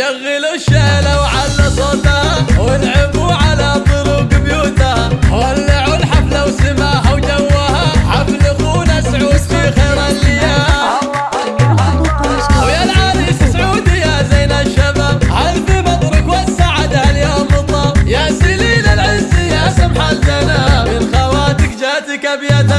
شغلوا الشيلة وعلى صوتها ونعبوا على طرق بيوتها ولعوا الحفلة وسماها وجوها. حفل أخونا سعود في خير الليام ويا العريس سعودي يا زين الشباب عرف مطرك والسعد اليوم طاب يا سليل العز يا سمح الجناب من خواتك جاتك ابيات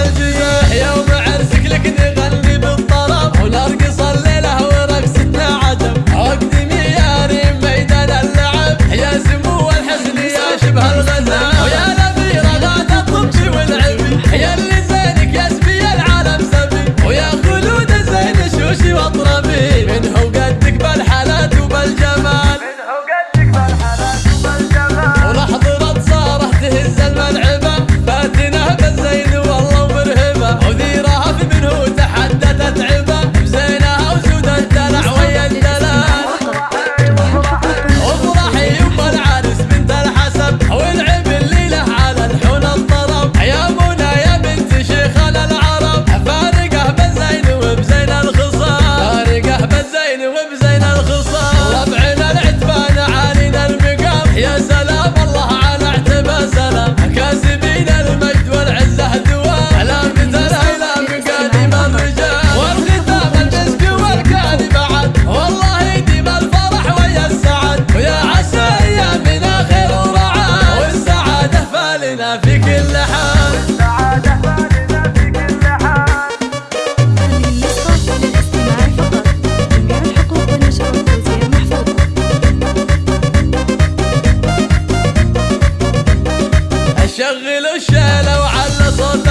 اشغل الشيلة وعلى صوتها